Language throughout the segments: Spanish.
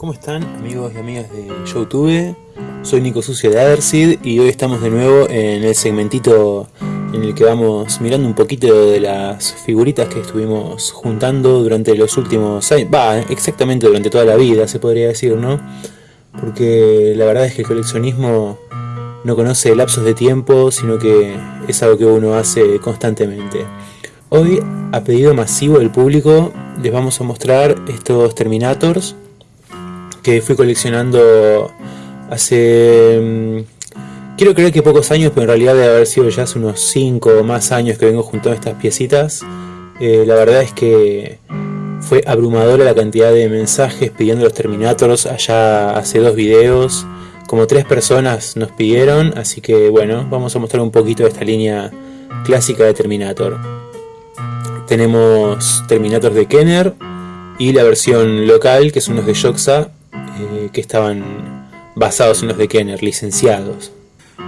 ¿Cómo están amigos y amigas de YouTube? Soy Nico Sucio de Adersid y hoy estamos de nuevo en el segmentito en el que vamos mirando un poquito de las figuritas que estuvimos juntando durante los últimos años, va, exactamente durante toda la vida se podría decir, ¿no? Porque la verdad es que el coleccionismo no conoce lapsos de tiempo, sino que es algo que uno hace constantemente. Hoy, a pedido masivo del público, les vamos a mostrar estos Terminators que fui coleccionando hace... Mm, quiero creer que pocos años, pero en realidad debe haber sido ya hace unos 5 o más años que vengo juntando estas piecitas. Eh, la verdad es que fue abrumadora la cantidad de mensajes pidiendo los Terminators allá hace dos videos. Como tres personas nos pidieron, así que bueno, vamos a mostrar un poquito de esta línea clásica de Terminator. Tenemos Terminators de Kenner y la versión local, que son los de Joxa, eh, que estaban basados en los de Kenner, licenciados.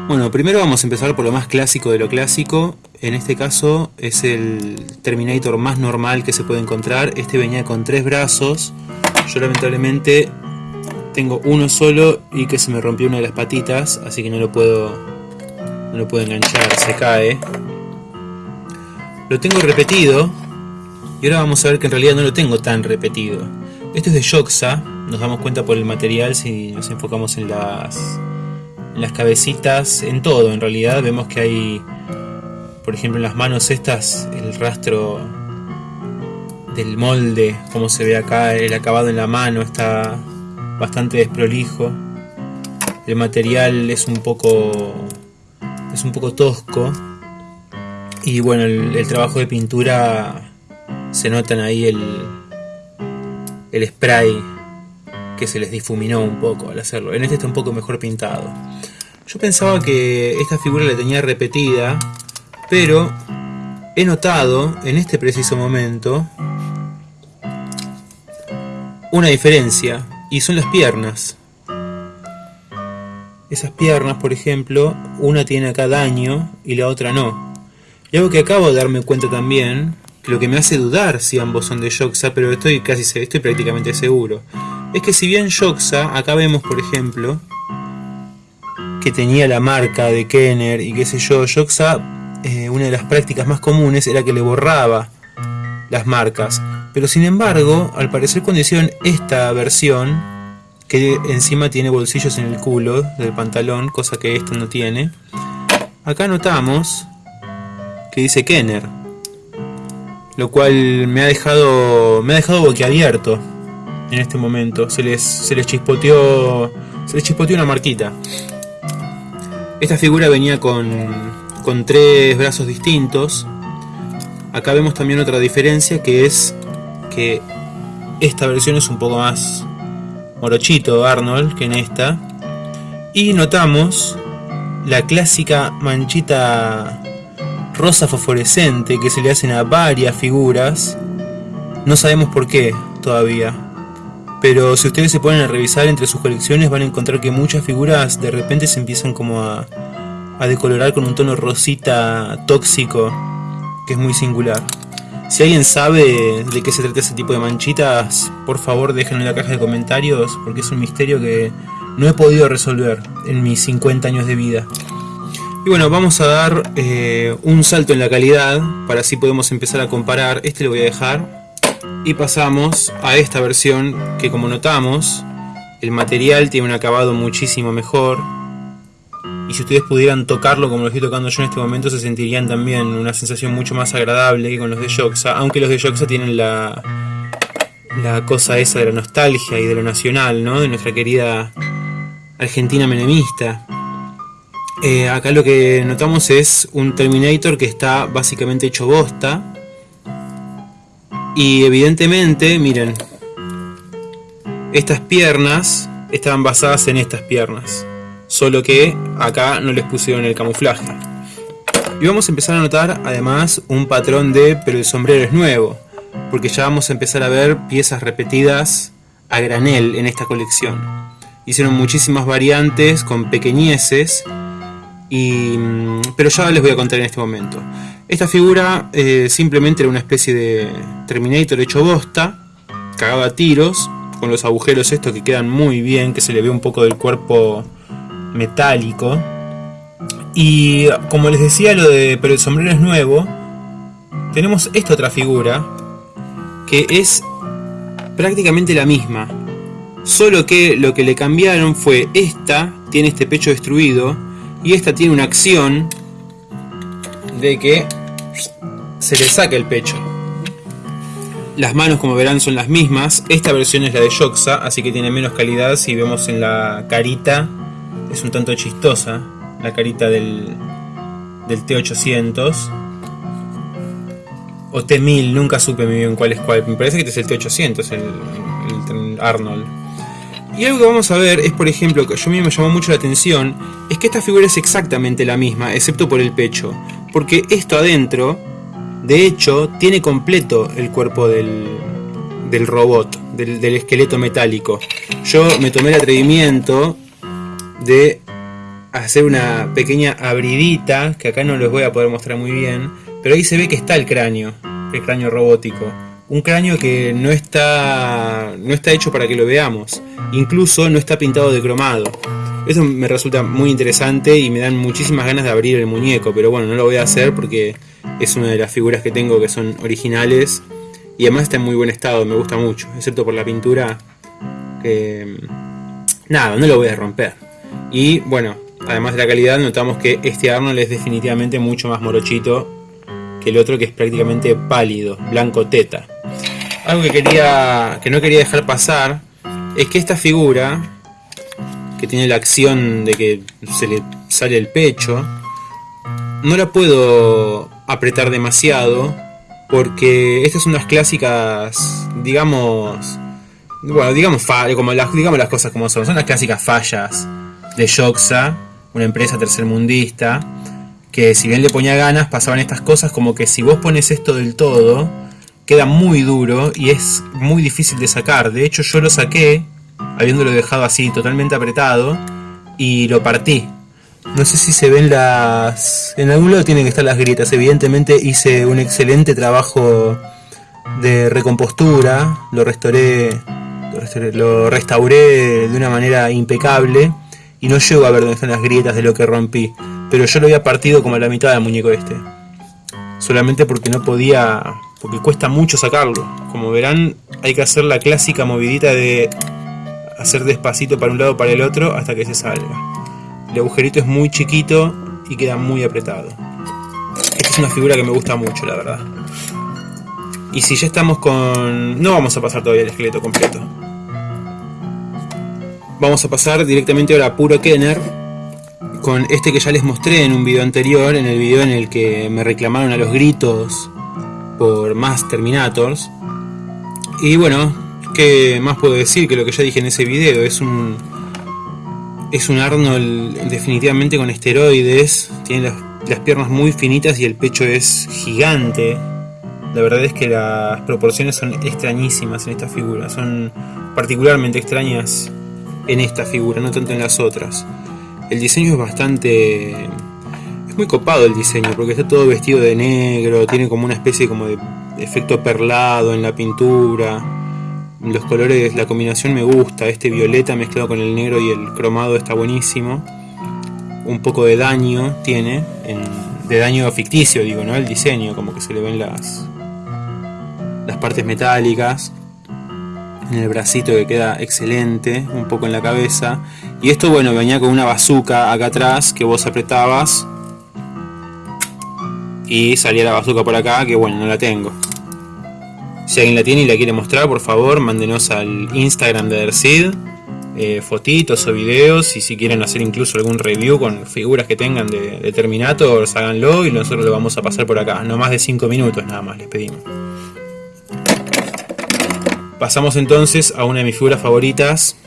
Bueno, primero vamos a empezar por lo más clásico de lo clásico. En este caso es el Terminator más normal que se puede encontrar. Este venía con tres brazos. Yo lamentablemente tengo uno solo y que se me rompió una de las patitas, así que no lo puedo, no lo puedo enganchar, se cae. Lo tengo repetido y ahora vamos a ver que en realidad no lo tengo tan repetido. Este es de Joxa, nos damos cuenta por el material si nos enfocamos en las, las cabecitas, en todo en realidad. Vemos que hay, por ejemplo en las manos estas, el rastro del molde, como se ve acá, el acabado en la mano está bastante desprolijo. El material es un poco es un poco tosco y bueno el, el trabajo de pintura se notan ahí el, el spray que se les difuminó un poco al hacerlo. En este está un poco mejor pintado. Yo pensaba que esta figura la tenía repetida, pero he notado en este preciso momento una diferencia y son las piernas. Esas piernas, por ejemplo, una tiene acá daño y la otra no. Y algo que acabo de darme cuenta también lo que me hace dudar si ambos son de Joxa, pero estoy casi estoy prácticamente seguro. Es que si bien Joxa, acá vemos por ejemplo, que tenía la marca de Kenner y qué sé yo, Joxa, eh, una de las prácticas más comunes era que le borraba las marcas. Pero sin embargo, al parecer cuando hicieron esta versión, que encima tiene bolsillos en el culo del pantalón, cosa que esta no tiene, acá notamos que dice Kenner lo cual me ha dejado me ha dejado boquiabierto en este momento. Se les, se les chispoteó se les chispoteó una marquita. Esta figura venía con, con tres brazos distintos. Acá vemos también otra diferencia que es que esta versión es un poco más morochito Arnold que en esta. Y notamos la clásica manchita rosa fosforescente que se le hacen a varias figuras. No sabemos por qué todavía. Pero si ustedes se ponen a revisar entre sus colecciones van a encontrar que muchas figuras de repente se empiezan como a, a decolorar con un tono rosita tóxico que es muy singular. Si alguien sabe de qué se trata ese tipo de manchitas, por favor déjenlo en la caja de comentarios porque es un misterio que no he podido resolver en mis 50 años de vida. Y bueno, vamos a dar eh, un salto en la calidad, para así podemos empezar a comparar. Este lo voy a dejar. Y pasamos a esta versión que como notamos, el material tiene un acabado muchísimo mejor. Y si ustedes pudieran tocarlo como lo estoy tocando yo en este momento, se sentirían también una sensación mucho más agradable que con los de Joxa. Aunque los de Joxa tienen la, la cosa esa de la nostalgia y de lo nacional, ¿no? De nuestra querida Argentina menemista. Eh, acá lo que notamos es un Terminator que está básicamente hecho bosta. Y evidentemente, miren, estas piernas estaban basadas en estas piernas. Solo que acá no les pusieron el camuflaje. Y vamos a empezar a notar además un patrón de pero el sombrero es nuevo. Porque ya vamos a empezar a ver piezas repetidas a granel en esta colección. Hicieron muchísimas variantes con pequeñeces Mm, pero ya les voy a contar en este momento. Esta figura eh, simplemente era una especie de Terminator hecho bosta, cagado a tiros, con los agujeros estos que quedan muy bien, que se le ve un poco del cuerpo metálico. Y como les decía lo de pero el sombrero es nuevo, tenemos esta otra figura que es prácticamente la misma. Solo que lo que le cambiaron fue esta tiene este pecho destruido y esta tiene una acción de que se le saca el pecho. Las manos como verán son las mismas, esta versión es la de Yoxa, así que tiene menos calidad si vemos en la carita, es un tanto chistosa, la carita del, del T800 o T1000, nunca supe muy bien cuál es cuál, me parece que este es el T800, el, el Arnold. Y algo que vamos a ver es, por ejemplo, que a mí me llamó mucho la atención, es que esta figura es exactamente la misma, excepto por el pecho. Porque esto adentro de hecho, tiene completo el cuerpo del, del robot, del, esqueleto metálico. Yo me tomé el atrevimiento de hacer una pequeña abridita, que acá no les voy a poder mostrar muy bien, pero ahí se ve que está el cráneo, el cráneo robótico. Un cráneo que no está, no está hecho para que lo veamos, incluso no está pintado de cromado. Eso me resulta muy interesante y me dan muchísimas ganas de abrir el muñeco, pero bueno, no lo voy a hacer porque es una de las figuras que tengo que son originales y además está en muy buen estado, me gusta mucho, excepto por la pintura que... Nada, no lo voy a romper. Y bueno, además de la calidad, notamos que este Arnold es definitivamente mucho más morochito que el otro que es prácticamente pálido, blanco teta. Algo que, quería, que no quería dejar pasar es que esta figura, que tiene la acción de que se le sale el pecho, no la puedo apretar demasiado porque estas son las clásicas, digamos, bueno, digamos, como las, digamos las cosas como son, son las clásicas fallas de Yoxa, una empresa tercermundista, que si bien le ponía ganas, pasaban estas cosas como que si vos pones esto del todo, queda muy duro y es muy difícil de sacar. De hecho yo lo saqué, habiéndolo dejado así totalmente apretado, y lo partí. No sé si se ven las... En algún lado tienen que estar las grietas. Evidentemente hice un excelente trabajo de recompostura. Lo restauré, lo restauré, de una manera impecable. Y no llego a ver dónde están las grietas de lo que rompí. Pero yo lo había partido como a la mitad del muñeco este. Solamente porque no podía... Porque cuesta mucho sacarlo. Como verán, hay que hacer la clásica movidita de hacer despacito para un lado para el otro hasta que se salga. El agujerito es muy chiquito y queda muy apretado. Esta es una figura que me gusta mucho, la verdad. Y si ya estamos con... No vamos a pasar todavía el esqueleto completo. Vamos a pasar directamente ahora a puro Kenner. Con este que ya les mostré en un video anterior, en el video en el que me reclamaron a los gritos por más Terminators. Y bueno, ¿qué más puedo decir que lo que ya dije en ese video? Es un es un Arnold definitivamente con esteroides, tiene las, piernas muy finitas y el pecho es gigante. La verdad es que las proporciones son extrañísimas en esta figura, son particularmente extrañas en esta figura, no tanto en las otras. El diseño es bastante... es muy copado el diseño, porque está todo vestido de negro, tiene como una especie como de efecto perlado en la pintura los colores, la combinación me gusta, este violeta mezclado con el negro y el cromado está buenísimo. Un poco de daño tiene, de daño ficticio digo, ¿no? El diseño, como que se le ven las, las partes metálicas. En el bracito que queda excelente, un poco en la cabeza. Y esto, bueno, venía con una bazooka acá atrás que vos apretabas. Y salía la bazooka por acá, que bueno, no la tengo. Si alguien la tiene y la quiere mostrar, por favor, mándenos al Instagram de Dersid eh, fotitos o videos y si quieren hacer incluso algún review con figuras que tengan de, de Terminator, háganlo y nosotros lo vamos a pasar por acá. No más de 5 minutos nada más, les pedimos. Pasamos entonces a una de mis figuras favoritas,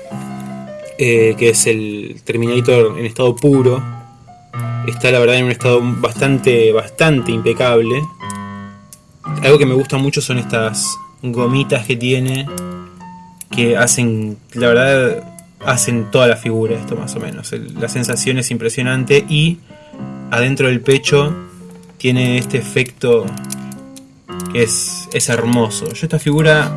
eh, que es el Terminator en estado puro. Está la verdad en un estado bastante, bastante impecable. Algo que me gusta mucho son estas gomitas que tiene, que hacen, la verdad, hacen toda la figura esto más o menos. la sensación es impresionante y adentro del pecho tiene este efecto que es, es hermoso. Yo esta figura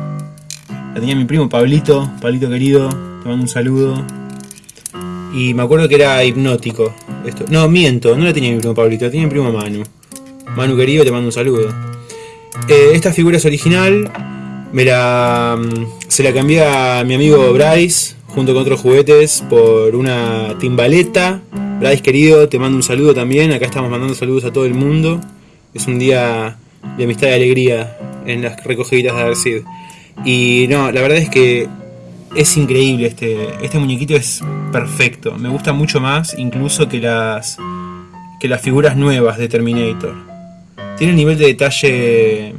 La tenía mi primo Pablito, Pablito querido, te mando un saludo. Y me acuerdo que era hipnótico. Esto. No, miento, no la tenía mi primo Pablito, la tenía mi primo Manu. Manu querido, te mando un saludo. Eh, esta figura es original. Me la, mm, se la cambié a mi amigo Bryce, junto con otros juguetes, por una timbaleta. Bryce querido, te mando un saludo también. Acá estamos mandando saludos a todo el mundo. Es un día de amistad y alegría en las recogidas de Arcid. Y no, la verdad es que es increíble este, este muñequito es perfecto. Me gusta mucho más incluso que las, que las figuras nuevas de Terminator. Tiene el nivel de detalle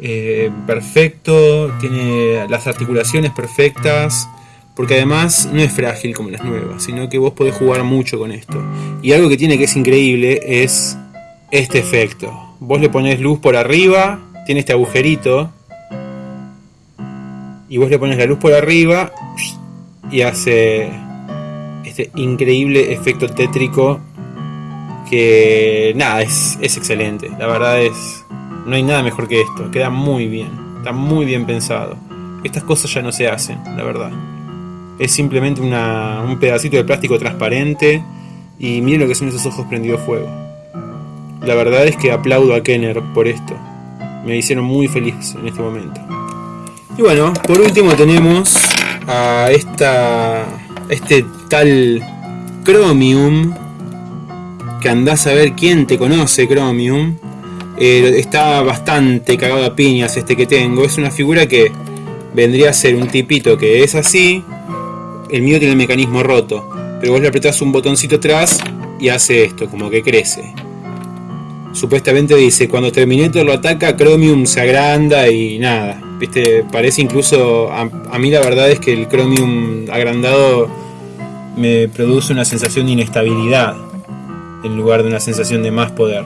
eh, perfecto, tiene las articulaciones perfectas, porque además no es frágil como las nuevas, sino que vos podés jugar mucho con esto. Y algo que tiene que es increíble es este efecto. Vos le pones luz por arriba, tiene este agujerito y vos le pones la luz por arriba y hace este increíble efecto tétrico que nada, es, es excelente. La verdad es, no hay nada mejor que esto, queda muy bien, está muy bien pensado. Estas cosas ya no se hacen, la verdad. Es simplemente un pedacito de plástico transparente y miren lo que son esos ojos prendidos fuego. La verdad es que aplaudo a Kenner por esto. Me hicieron muy feliz en este momento. Y bueno, por último tenemos a esta este tal Chromium que andás a ver quién te conoce Chromium. Eh, está bastante cagado a piñas este que tengo. Es una figura que vendría a ser un tipito que es así. El mío tiene el mecanismo roto. Pero vos le apretás un botoncito atrás y hace esto, como que crece. Supuestamente dice, cuando Terminator lo ataca, Chromium se agranda y nada. Viste, parece incluso, a, mí la verdad es que el Chromium agrandado me produce una sensación de inestabilidad en lugar de una sensación de más poder.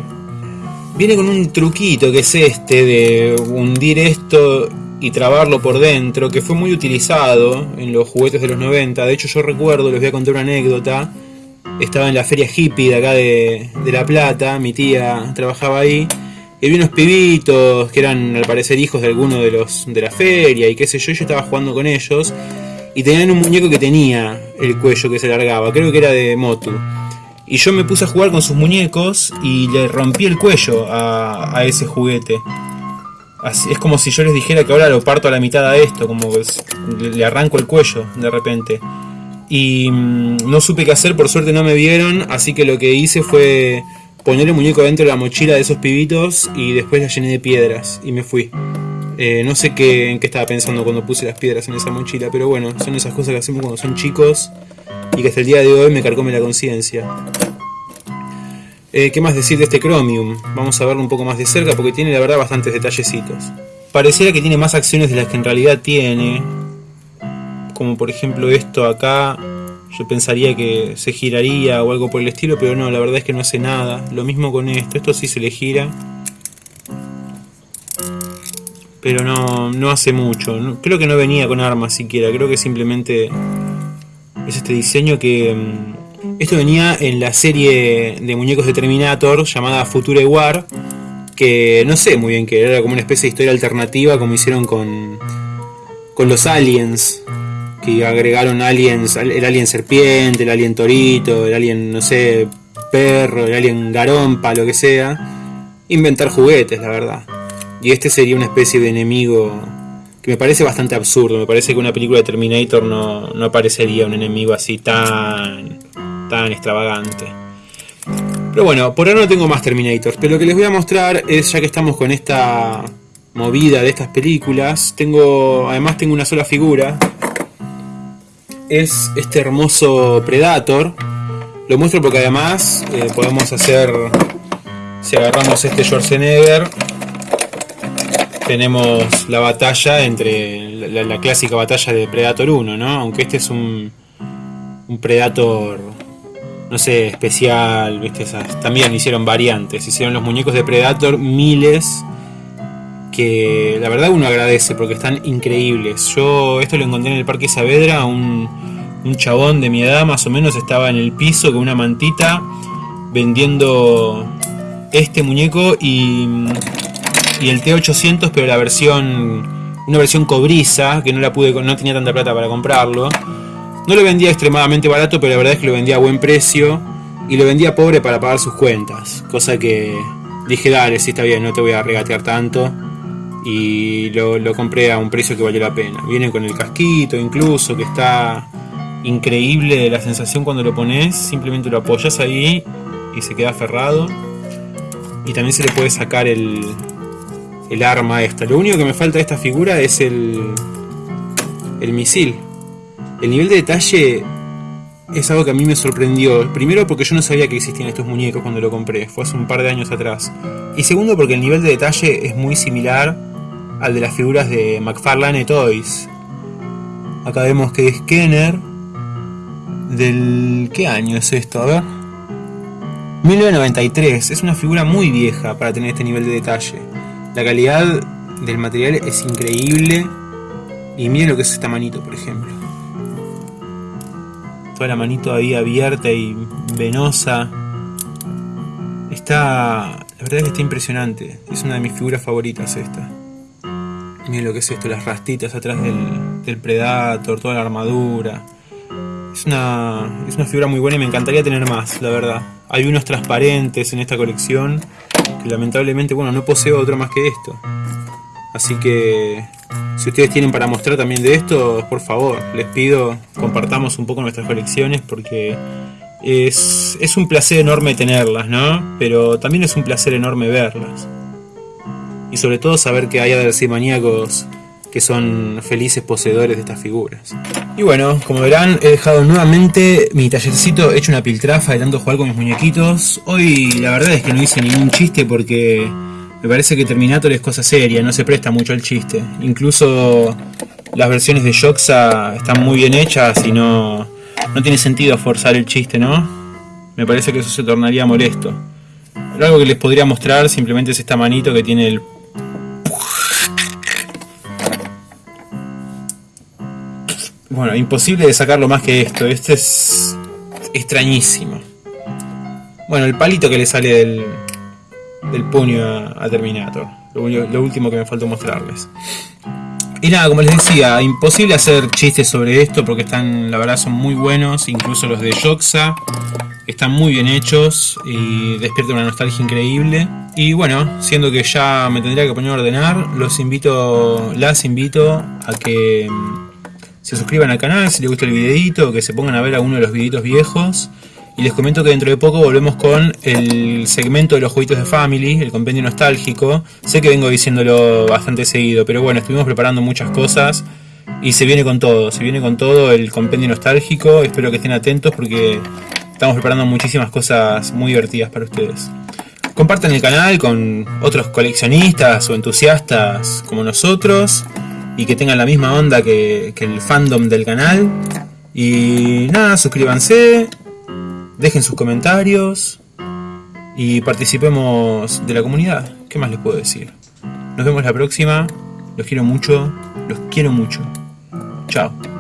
Viene con un truquito que es este de hundir esto y trabarlo por dentro, que fue muy utilizado en los juguetes de los 90. De hecho yo recuerdo, les voy a contar una anécdota, estaba en la feria hippie de acá de, La Plata, mi tía trabajaba ahí, y había unos pibitos que eran al parecer hijos de alguno de los de la feria y qué sé yo, yo estaba jugando con ellos y tenían un muñeco que tenía el cuello que se largaba, creo que era de Motu. Y yo me puse a jugar con sus muñecos y le rompí el cuello a, ese juguete. es como si yo les dijera que ahora lo parto a la mitad a esto, como que le arranco el cuello de repente y mm, no supe qué hacer, por suerte no me vieron, así que lo que hice fue poner el muñeco dentro de la mochila de esos pibitos y después la llené de piedras y me fui. Eh, no sé qué, en qué estaba pensando cuando puse las piedras en esa mochila, pero bueno, son esas cosas que hacemos cuando son chicos y que hasta el día de hoy me carcome la conciencia. Eh, ¿Qué más decir de este Chromium? Vamos a verlo un poco más de cerca porque tiene la verdad bastantes detallecitos. Pareciera que tiene más acciones de las que en realidad tiene, como por ejemplo esto acá, yo pensaría que se giraría o algo por el estilo, pero no, la verdad es que no hace nada. Lo mismo con esto, esto sí se le gira. Pero no, no hace mucho. creo que no venía con armas siquiera, creo que simplemente es este diseño que... Mm, esto venía en la serie de muñecos de Terminator llamada Future War, que no sé muy bien qué era, como una especie de historia alternativa como hicieron con, con los aliens, que agregaron aliens, el alien serpiente, el alien torito, el alien, no sé, perro, el alien garompa, lo que sea. Inventar juguetes, la verdad. Y este sería una especie de enemigo que me parece bastante absurdo. Me parece que una película de Terminator no, no aparecería un enemigo así tan, tan extravagante. Pero bueno, por ahora no tengo más Terminators. Pero lo que les voy a mostrar es, ya que estamos con esta movida de estas películas, tengo, además tengo una sola figura es este hermoso Predator. Lo muestro porque además eh, podemos hacer, si agarramos este Schwarzenegger, tenemos la batalla entre la, clásica batalla de Predator 1, ¿no? Aunque este es un, un Predator, no sé, especial, ¿viste? también hicieron variantes, hicieron los muñecos de Predator miles que la verdad uno agradece porque están increíbles. Yo esto lo encontré en el Parque Saavedra, un, un chabón de mi edad más o menos estaba en el piso con una mantita vendiendo este muñeco y, y el T800 pero la versión una versión cobriza, que no la pude, no tenía tanta plata para comprarlo. No lo vendía extremadamente barato, pero la verdad es que lo vendía a buen precio y lo vendía pobre para pagar sus cuentas. Cosa que dije, dale, sí está bien, no te voy a regatear tanto. Y lo, lo compré a un precio que valió la pena. Viene con el casquito incluso, que está increíble la sensación cuando lo pones. Simplemente lo apoyas ahí y se queda aferrado. Y también se le puede sacar el, el arma esta. Lo único que me falta de esta figura es el, el misil. El nivel de detalle es algo que a mí me sorprendió. Primero porque yo no sabía que existían estos muñecos cuando lo compré, fue hace un par de años atrás. Y segundo porque el nivel de detalle es muy similar al de las figuras de McFarlane Toys. Acá vemos que es Kenner. ¿Del qué año es esto? A ver. 1993. Es una figura muy vieja para tener este nivel de detalle. La calidad del material es increíble. Y miren lo que es esta manito, por ejemplo. Toda la manito ahí abierta y venosa. Está... La verdad es que está impresionante. Es una de mis figuras favoritas esta. Miren lo que es esto, las rastitas atrás del, del Predator, toda la armadura. Es una, es una figura muy buena y me encantaría tener más, la verdad. Hay unos transparentes en esta colección lamentablemente, bueno, no poseo otro más que esto. Así que si ustedes tienen para mostrar también de esto, por favor, les pido compartamos un poco nuestras colecciones porque es, es un placer enorme tenerlas, ¿no? Pero también es un placer enorme verlas. Y sobre todo saber que hay maníacos que son felices poseedores de estas figuras. Y bueno, como verán, he dejado nuevamente mi tallercito hecho una piltrafa de tanto jugar con mis muñequitos. Hoy la verdad es que no hice ningún chiste porque me parece que Terminator es cosa seria, no se presta mucho al chiste. Incluso las versiones de Joxa están muy bien hechas y no, no tiene sentido forzar el chiste, ¿no? Me parece que eso se tornaría molesto. Pero algo que les podría mostrar simplemente es esta manito que tiene el Bueno, imposible de sacarlo más que esto. Este es extrañísimo. Bueno, el palito que le sale del, del puño a, Terminator. Lo, último que me falta mostrarles. Y nada, como les decía, imposible hacer chistes sobre esto porque están, la verdad, son muy buenos. Incluso los de Joxa están muy bien hechos y despiertan una nostalgia increíble. Y bueno, siendo que ya me tendría que poner a ordenar, los invito, las invito a que se suscriban al canal si les gusta el videito, que se pongan a ver alguno de los videitos viejos. Y les comento que dentro de poco volvemos con el segmento de los jueguitos de Family, el compendio nostálgico. Sé que vengo diciéndolo bastante seguido, pero bueno, estuvimos preparando muchas cosas y se viene con todo, se viene con todo el compendio nostálgico. Espero que estén atentos porque estamos preparando muchísimas cosas muy divertidas para ustedes. Compartan el canal con otros coleccionistas o entusiastas como nosotros y que tengan la misma onda que, el fandom del canal. Y nada, suscríbanse, dejen sus comentarios y participemos de la comunidad. ¿Qué más les puedo decir? Nos vemos la próxima. Los quiero mucho. Los quiero mucho. Chao.